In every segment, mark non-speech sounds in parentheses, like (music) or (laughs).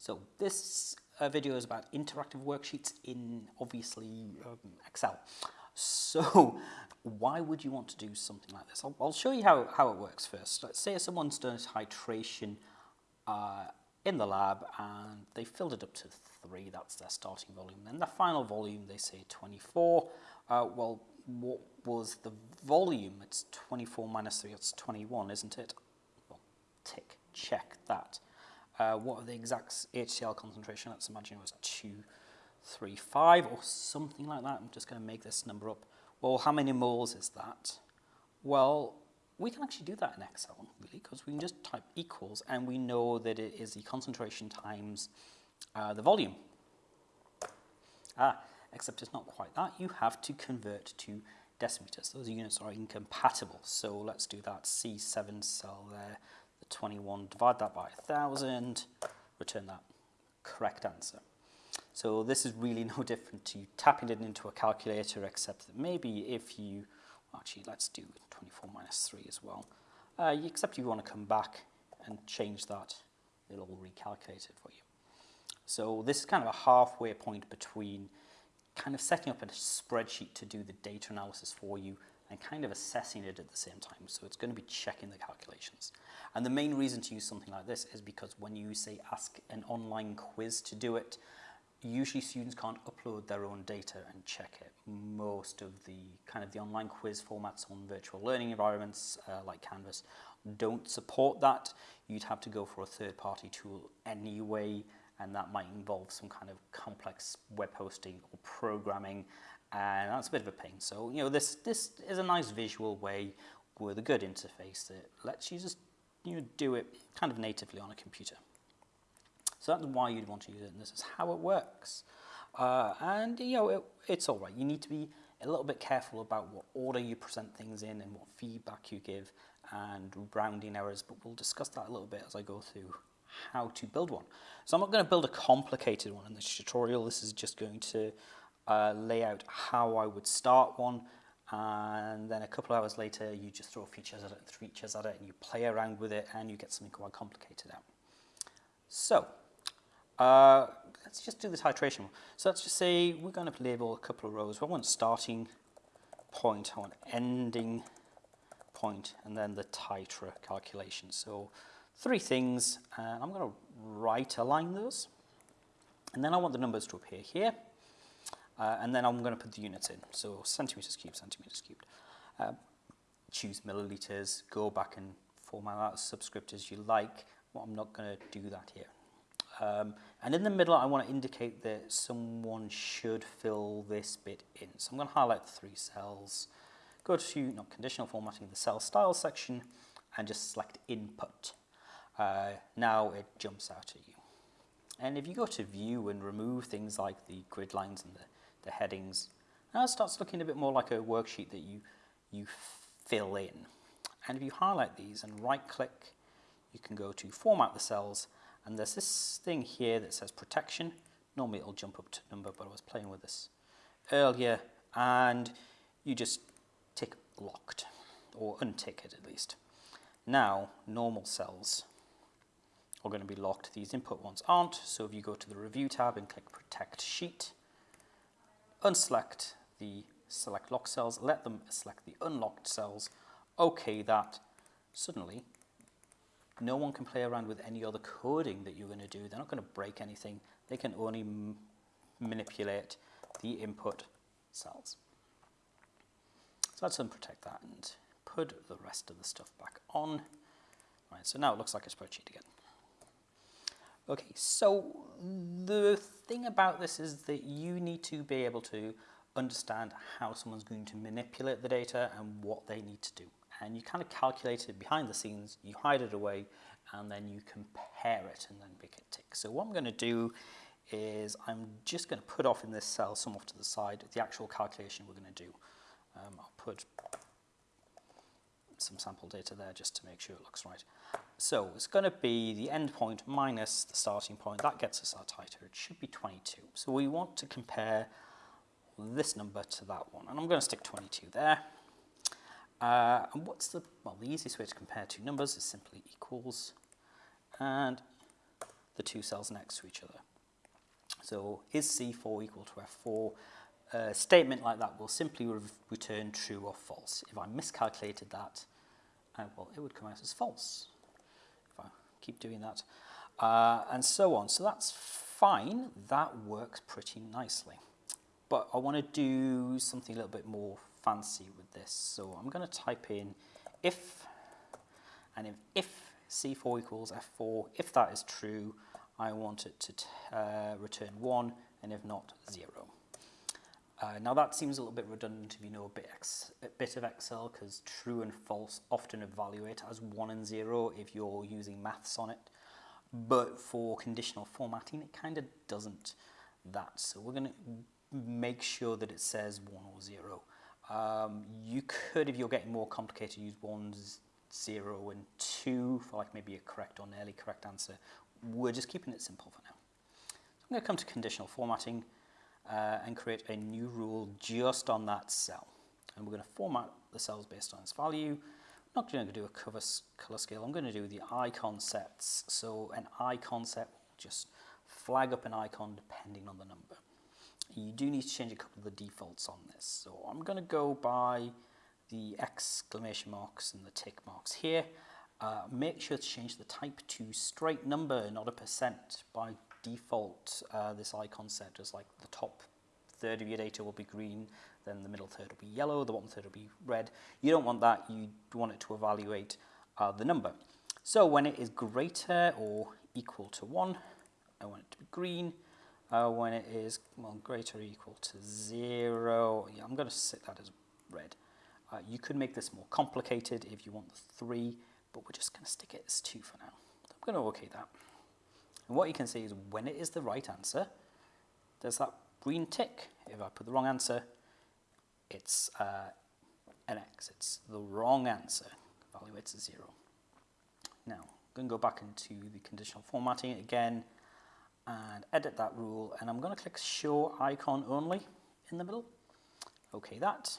So this uh, video is about interactive worksheets in obviously um, Excel. So (laughs) why would you want to do something like this? I'll, I'll, show you how, how it works first. Let's say someone's done titration uh, in the lab and they filled it up to 3, that's their starting volume. Then the final volume, they say 24. Uh, well, what was the volume? It's 24 minus 3, it's 21, isn't it? Well, tick, check that. Uh, what are the exact HCl concentration? Let's imagine it was 235 or something like that. I'm just going to make this number up. Well, how many moles is that? Well, we can actually do that in Excel, really, because we can just type equals, and we know that it is the concentration times uh, the volume. Ah, except it's not quite that. You have to convert to decimeters. Those units are incompatible. So let's do that C7 cell there, the 21, divide that by 1,000, return that correct answer. So this is really (laughs) no different to tapping it into a calculator, except that maybe if you, actually let's do 24 minus 3 as well, uh, except you want to come back and change that, it'll recalculate it for you. So this is kind of a halfway point between kind of setting up a spreadsheet to do the data analysis for you and kind of assessing it at the same time. So it's going to be checking the calculations. And the main reason to use something like this is because when you say ask an online quiz to do it, usually students can't upload their own data and check it. Most of the kind of the online quiz formats on virtual learning environments uh, like Canvas don't support that. You'd have to go for a third-party tool anyway and that might involve some kind of complex web hosting or programming and that's a bit of a pain. So, you know, this, this is a nice visual way with a good interface that lets you just you know, do it kind of natively on a computer. So that's why you'd want to use it, and this is how it works. Uh, and, you know, it, it's all right. You need to be a little bit careful about what order you present things in and what feedback you give and rounding errors, but we'll discuss that a little bit as I go through how to build one. So I'm not going to build a complicated one in this tutorial. This is just going to uh, lay out how I would start one and then a couple of hours later you just throw features at it, features at it and you play around with it and you get something quite complicated out. So uh, let's just do the titration. So let's just say we're going to label a couple of rows. I want starting point, I want ending point, and then the titer calculation. So three things, and I'm going to right align those. And then I want the numbers to appear here. Uh, and then I'm going to put the units in. So centimeters cubed, centimeters cubed. Uh, choose milliliters, go back and format that subscript as you like. Well, I'm not going to do that here. Um, and in the middle, I want to indicate that someone should fill this bit in. So I'm going to highlight the three cells, go to not conditional formatting, the cell style section, and just select input uh, now it jumps out at you. And if you go to view and remove things like the grid lines and the, the headings, now it starts looking a bit more like a worksheet that you, you fill in. And if you highlight these and right click, you can go to format the cells and there's this thing here that says protection. Normally it'll jump up to number, but I was playing with this earlier and you just tick locked or untick it at least. Now normal cells are going to be locked. These input ones aren't. So if you go to the Review tab and click Protect Sheet, unselect the select lock cells, let them select the unlocked cells, OK that, suddenly no one can play around with any other coding that you're going to do. They're not going to break anything. They can only manipulate the input cells. So let's unprotect that and put the rest of the stuff back on. Right, so now it looks like a spreadsheet again. Okay, so the thing about this is that you need to be able to understand how someone's going to manipulate the data and what they need to do. And you kind of calculate it behind the scenes, you hide it away, and then you compare it and then make it tick. So what I'm going to do is I'm just going to put off in this cell some off to the side the actual calculation we're going to do. Um, I'll put some sample data there just to make sure it looks right. So it's going to be the endpoint minus the starting point. That gets us our titer. It should be 22. So we want to compare this number to that one. And I'm going to stick 22 there. Uh, and what's the, well, the easiest way to compare two numbers is simply equals. And the two cells next to each other. So is C4 equal to F4? A statement like that will simply re return true or false. If I miscalculated that, uh, well, it would come out as false if I keep doing that, uh, and so on. So that's fine. That works pretty nicely. But I want to do something a little bit more fancy with this. So I'm going to type in if, and if, if C4 equals F4, if that is true, I want it to uh, return 1, and if not, 0. Uh, now that seems a little bit redundant if you know a bit, a bit of Excel because true and false often evaluate as 1 and 0 if you're using maths on it. But for conditional formatting it kind of doesn't that. So we're going to make sure that it says 1 or 0. Um, you could, if you're getting more complicated, use 1, 0 and 2 for like maybe a correct or nearly correct answer. We're just keeping it simple for now. So I'm going to come to conditional formatting uh, and create a new rule just on that cell. And we're going to format the cells based on its value. I'm not going to do a cover color scale. I'm going to do the icon sets. So an icon set just flag up an icon depending on the number. You do need to change a couple of the defaults on this. So I'm going to go by the exclamation marks and the tick marks here. Uh, make sure to change the type to straight number, not a percent. By default, uh, this icon set is like the top third of your data will be green, then the middle third will be yellow, the bottom third will be red. You don't want that, you want it to evaluate uh, the number. So when it is greater or equal to 1, I want it to be green. Uh, when it is well, greater or equal to 0, yeah, I'm going to set that as red. Uh, you could make this more complicated if you want the 3, but we're just going to stick it as 2 for now. I'm going to OK that. And what you can see is when it is the right answer, there's that green tick. If I put the wrong answer, it's uh, an X. It's the wrong answer. Evaluates as 0. Now, I'm going to go back into the conditional formatting again and edit that rule. And I'm going to click Show Icon Only in the middle. OK that.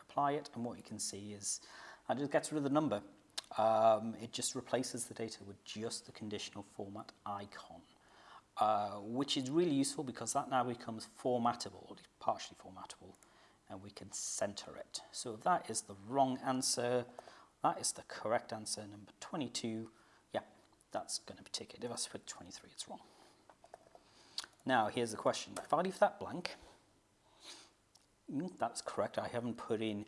Apply it. And what you can see is I just gets rid of the number. Um, it just replaces the data with just the conditional format icon, uh, which is really useful because that now becomes formattable, partially formattable, and we can center it. So that is the wrong answer. That is the correct answer, number 22. Yeah, that's going to be ticket. If I put 23, it's wrong. Now, here's the question. If I leave that blank, mm, that's correct. I haven't put in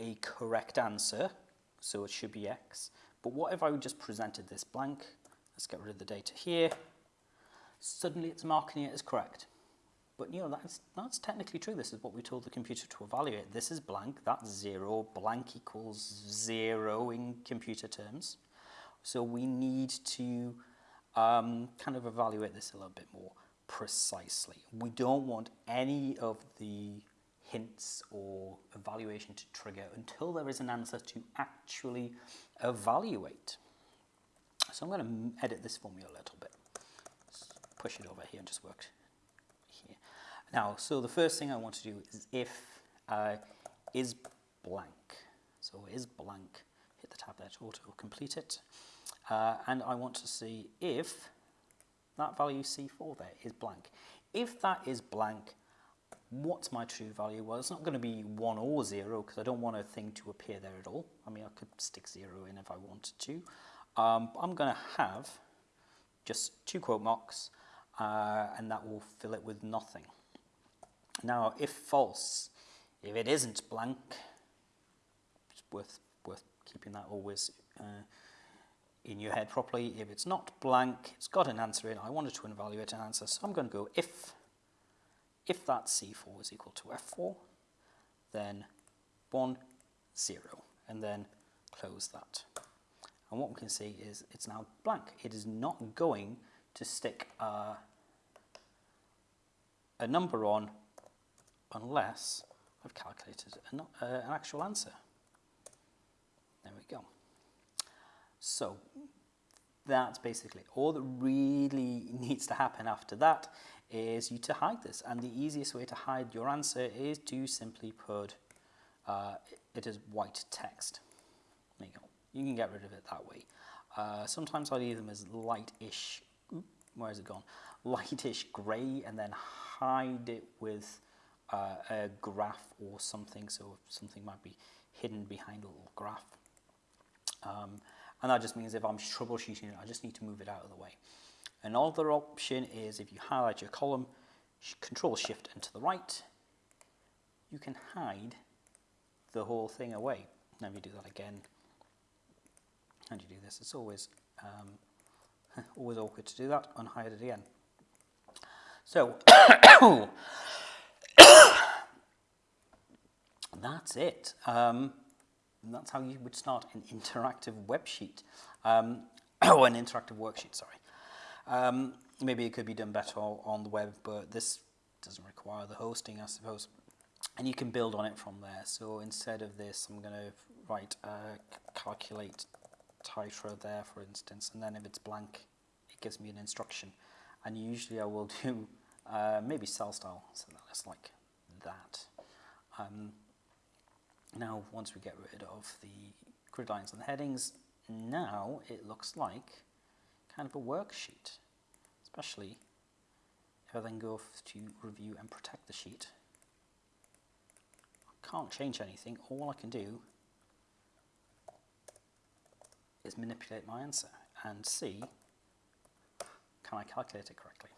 a correct answer so it should be x. But what if I just presented this blank? Let's get rid of the data here. Suddenly it's marking it as correct. But you know, that's, that's technically true. This is what we told the computer to evaluate. This is blank, that's zero. Blank equals zero in computer terms. So we need to um, kind of evaluate this a little bit more precisely. We don't want any of the hints or evaluation to trigger until there is an answer to actually evaluate. So I'm going to edit this formula a little bit. Push it over here and just work here. Now, so the first thing I want to do is if uh, is blank. So is blank, hit the tab there to auto complete it. Uh, and I want to see if that value C4 there is blank. If that is blank, what's my true value? Well, it's not going to be 1 or 0 because I don't want a thing to appear there at all. I mean, I could stick 0 in if I wanted to. Um, I'm going to have just two quote marks uh, and that will fill it with nothing. Now, if false, if it isn't blank, it's worth, worth keeping that always uh, in your head properly. If it's not blank, it's got an answer in, I wanted to evaluate an answer, so I'm going to go if if that C4 is equal to F4, then 1, 0, and then close that. And what we can see is it's now blank. It is not going to stick a, a number on unless I've calculated an, uh, an actual answer. There we go. So that's basically all that really (laughs) needs to happen after that is you to hide this. And the easiest way to hide your answer is to simply put uh, it as white text. There you go. You can get rid of it that way. Uh, sometimes I leave them as lightish. where has it gone? Lightish grey and then hide it with uh, a graph or something. So something might be hidden behind a little graph. Um, and that just means if I'm troubleshooting it, I just need to move it out of the way. Another option is if you highlight your column, control shift and to the right, you can hide the whole thing away. Now if you do that again, how do you do this? It's always um, (laughs) always awkward to do that, unhide it again. So (coughs) that's it. Um, that's how you would start an interactive web sheet, um, or (coughs) an interactive worksheet, sorry. Um, maybe it could be done better on the web, but this doesn't require the hosting, I suppose. And you can build on it from there. So instead of this, I'm going to write uh, calculate titer there, for instance, and then if it's blank, it gives me an instruction. And usually I will (laughs) do uh, maybe cell style, so that's like that. Um, now, once we get rid of the grid lines and the headings, now it looks like kind of a worksheet, especially if I then go to review and protect the sheet. I can't change anything, all I can do is manipulate my answer and see can I calculate it correctly.